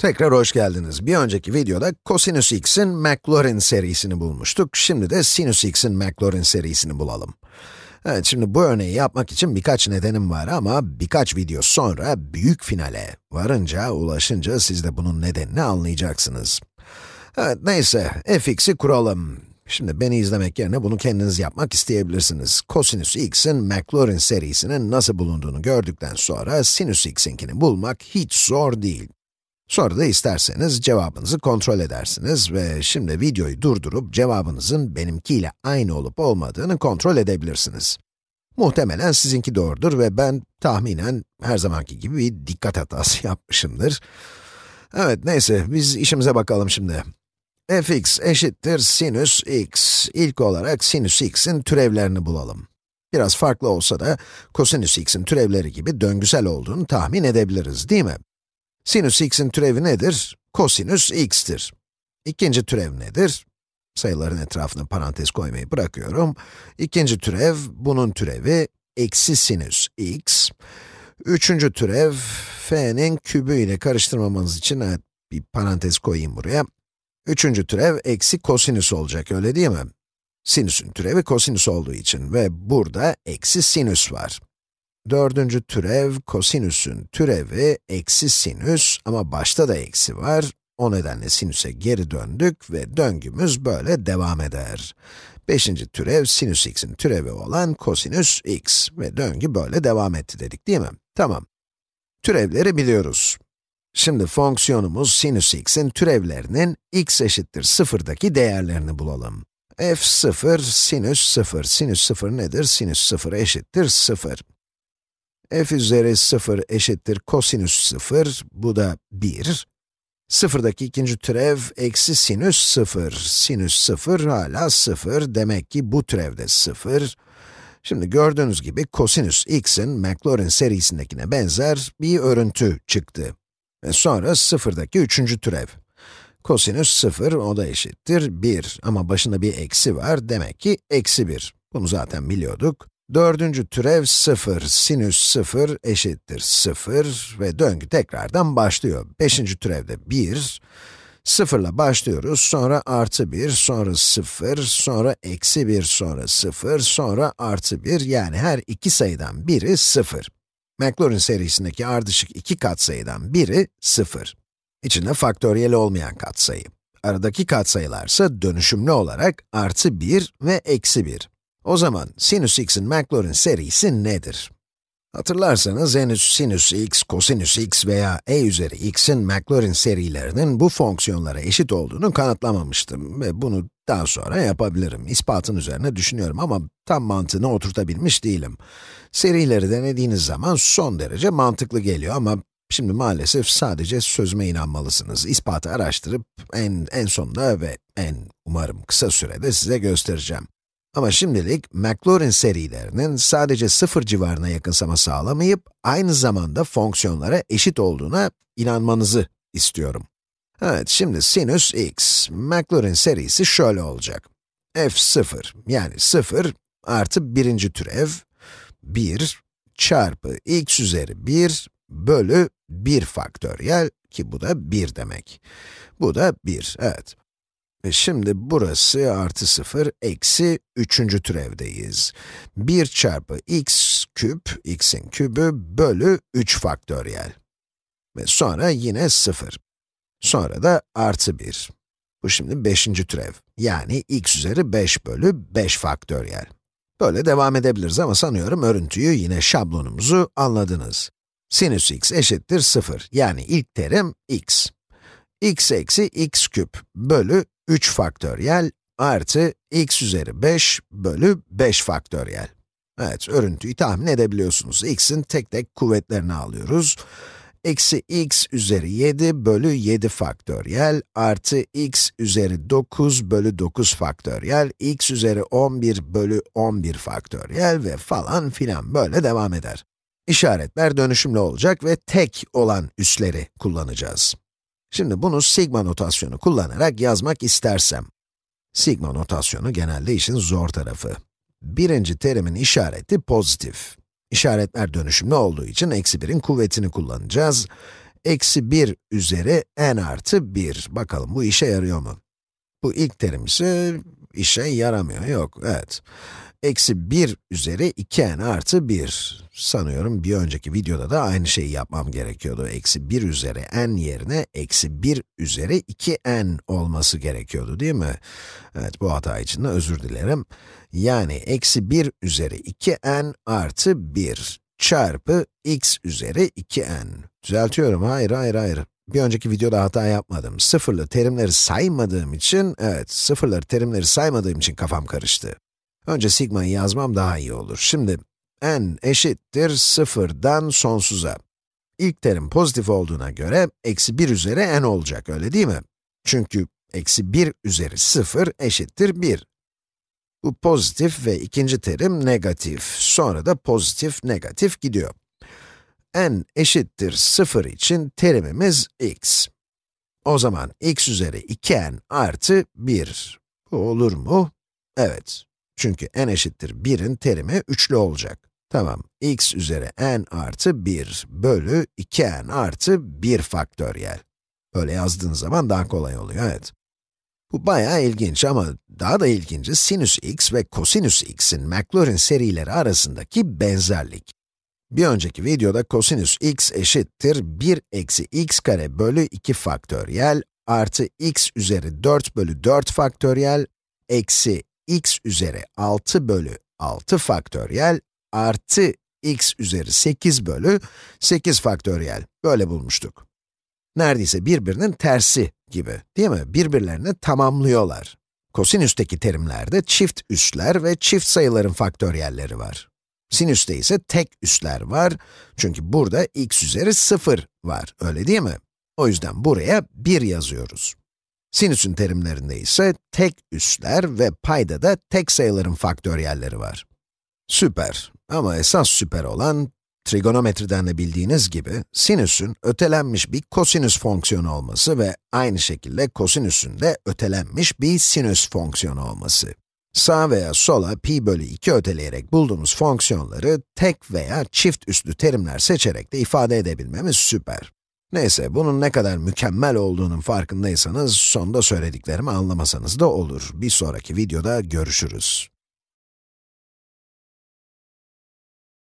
Tekrar hoş geldiniz. Bir önceki videoda kosinüs x'in Maclaurin serisini bulmuştuk. Şimdi de sinüs x'in Maclaurin serisini bulalım. Evet, şimdi bu örneği yapmak için birkaç nedenim var ama birkaç video sonra büyük finale varınca, ulaşınca siz de bunun nedenini anlayacaksınız. Evet, neyse, fx'i kuralım. Şimdi beni izlemek yerine bunu kendiniz yapmak isteyebilirsiniz. Kosinüs x'in Maclaurin serisinin nasıl bulunduğunu gördükten sonra sinüs x'inkini bulmak hiç zor değil. Sonra da isterseniz cevabınızı kontrol edersiniz ve şimdi videoyu durdurup cevabınızın benimkiyle aynı olup olmadığını kontrol edebilirsiniz. Muhtemelen sizinki doğrudur ve ben tahminen her zamanki gibi bir dikkat hatası yapmışımdır. Evet, neyse, biz işimize bakalım şimdi. fx eşittir sinüs x. İlk olarak sinüs x'in türevlerini bulalım. Biraz farklı olsa da kosinüs x'in türevleri gibi döngüsel olduğunu tahmin edebiliriz, değil mi? Sinüs x'in türevi nedir? Kosinüs x'tir. İkinci türev nedir? Sayıların etrafına parantez koymayı bırakıyorum. İkinci türev, bunun türevi, eksi sinüs x. Üçüncü türev, f'nin kübü ile karıştırmamanız için evet, bir parantez koyayım buraya. Üçüncü türev, eksi kosinüs olacak, öyle değil mi? Sinüsün türevi kosinüs olduğu için ve burada eksi sinüs var. Dördüncü türev, kosinüsün türevi eksi sinüs ama başta da eksi var. O nedenle sinüse geri döndük ve döngümüz böyle devam eder. Beşinci türev, sinüs x'in türevi olan kosinüs x ve döngü böyle devam etti dedik değil mi? Tamam. Türevleri biliyoruz. Şimdi fonksiyonumuz sinüs x'in türevlerinin x eşittir 0'daki değerlerini bulalım. f0, sinüs 0. Sinüs 0 nedir? Sinüs 0 eşittir 0 f üzeri 0 eşittir kosinüs 0, bu da 1. Sıfırdaki ikinci türev, eksi sinüs 0. Sinüs 0 hala 0, demek ki bu türev de 0. Şimdi gördüğünüz gibi kosinüs x'in Maclaurin serisindekine benzer bir örüntü çıktı. Ve sonra sıfırdaki üçüncü türev. Kosinüs 0, o da eşittir 1. Ama başında bir eksi var, demek ki eksi 1. Bunu zaten biliyorduk. Dördüncü türev 0, sinüs 0 eşittir 0 ve döngü tekrardan başlıyor. Beşinci türevde 1, 0 ile başlıyoruz, sonra artı 1, sonra 0, sonra eksi 1, sonra 0, sonra artı 1, yani her iki sayıdan biri 0. Maclaurin serisindeki ardışık iki katsayıdan biri 0. İçinde faktöriyel olmayan katsayı. Aradaki katsayılarsa dönüşümlü olarak artı 1 ve eksi 1. O zaman sinüs x'in Maclaurin serisi nedir? Hatırlarsanız henüz sinüs x, kosinüs x veya e üzeri x'in Maclaurin serilerinin bu fonksiyonlara eşit olduğunu kanıtlamamıştım ve bunu daha sonra yapabilirim. İspatın üzerine düşünüyorum ama tam mantığını oturtabilmiş değilim. Serileri denediğiniz zaman son derece mantıklı geliyor ama şimdi maalesef sadece sözüme inanmalısınız. İspatı araştırıp en, en sonunda ve en umarım kısa sürede size göstereceğim. Ama şimdilik Maclaurin serilerinin sadece sıfır civarına yakınsama sağlamayıp, aynı zamanda fonksiyonlara eşit olduğuna inanmanızı istiyorum. Evet, şimdi sinüs x, Maclaurin serisi şöyle olacak. f0, yani 0 artı birinci türev, 1 çarpı x üzeri 1 bölü 1 faktöriyel, ki bu da 1 demek. Bu da 1, evet. Şimdi burası artı 0, eksi 3. türevdeyiz. 1 çarpı x küp, x'in kübü bölü 3 faktöriyel. Ve sonra yine 0. Sonra da artı 1. Bu şimdi 5. türev. Yani x üzeri 5 bölü 5 faktöriyel. Böyle devam edebiliriz ama sanıyorum örüntüyü yine şablonumuzu anladınız. Sinüs x eşittir 0. Yani ilk terim x. x eksi x küp bölü 3 faktöriyel artı x üzeri 5 bölü 5 faktöriyel. Evet, örüntüyü tahmin edebiliyorsunuz. x'in tek tek kuvvetlerini alıyoruz. Eksi x üzeri 7 bölü 7 faktöriyel artı x üzeri 9 bölü 9 faktöriyel, x üzeri 11 bölü 11 faktöriyel ve falan filan böyle devam eder. İşaretler dönüşümlü olacak ve tek olan üsleri kullanacağız. Şimdi bunu sigma notasyonu kullanarak yazmak istersem, sigma notasyonu genelde işin zor tarafı. Birinci terimin işareti pozitif. İşaretler dönüşümlü olduğu için eksi 1'in kuvvetini kullanacağız. Eksi 1 üzeri n artı 1. Bakalım bu işe yarıyor mu? Bu ilk terim ise işe yaramıyor, yok, evet. Eksi 1 üzeri 2n artı 1. Sanıyorum bir önceki videoda da aynı şeyi yapmam gerekiyordu. Eksi 1 üzeri n yerine eksi 1 üzeri 2n olması gerekiyordu değil mi? Evet, bu hata için de özür dilerim. Yani eksi 1 üzeri 2n artı 1 çarpı x üzeri 2n. Düzeltiyorum, hayır, hayır, hayır. Bir önceki videoda hata yapmadım. Sıfırlı terimleri saymadığım için, evet, sıfırları terimleri saymadığım için kafam karıştı. Önce sigma'yı yazmam daha iyi olur. Şimdi, n eşittir sıfırdan sonsuza. İlk terim pozitif olduğuna göre, eksi 1 üzeri n olacak, öyle değil mi? Çünkü eksi 1 üzeri 0 eşittir 1. Bu pozitif ve ikinci terim negatif. Sonra da pozitif, negatif gidiyor. n eşittir 0 için terimimiz x. O zaman x üzeri 2n artı 1. Bu olur mu? Evet. Çünkü n eşittir 1'in terimi üçlü olacak. Tamam, x üzeri n artı 1 bölü 2n artı 1 faktöriyel. Böyle yazdığın zaman daha kolay oluyor, evet. Bu bayağı ilginç ama daha da ilginci sinüs x ve kosinüs x'in Maclaurin serileri arasındaki benzerlik. Bir önceki videoda kosinüs x eşittir 1 eksi x kare bölü 2 faktöriyel artı x üzeri 4 bölü 4 faktöriyel eksi x üzeri 6 bölü 6 faktöriyel artı x üzeri 8 bölü 8 faktöriyel. Böyle bulmuştuk. Neredeyse birbirinin tersi gibi, değil mi? Birbirlerini tamamlıyorlar. Kosinüsteki terimlerde çift üsler ve çift sayıların faktöriyelleri var. Sinüste ise tek üsler var, çünkü burada x üzeri 0 var, öyle değil mi? O yüzden buraya 1 yazıyoruz. Sinüsün terimlerinde ise tek üsler ve payda da tek sayıların faktöriyelleri var. Süper. Ama esas süper olan, trigonometriden de bildiğiniz gibi, sinüsün ötelenmiş bir kosinüs fonksiyonu olması ve aynı şekilde kosinüsün de ötelenmiş bir sinüs fonksiyonu olması. Sağ veya sola pi bölü 2 öteleyerek bulduğumuz fonksiyonları tek veya çift üslü terimler seçerek de ifade edebilmemiz süper. Neyse, bunun ne kadar mükemmel olduğunun farkındaysanız, sonda söylediklerimi anlamasanız da olur. Bir sonraki videoda görüşürüz.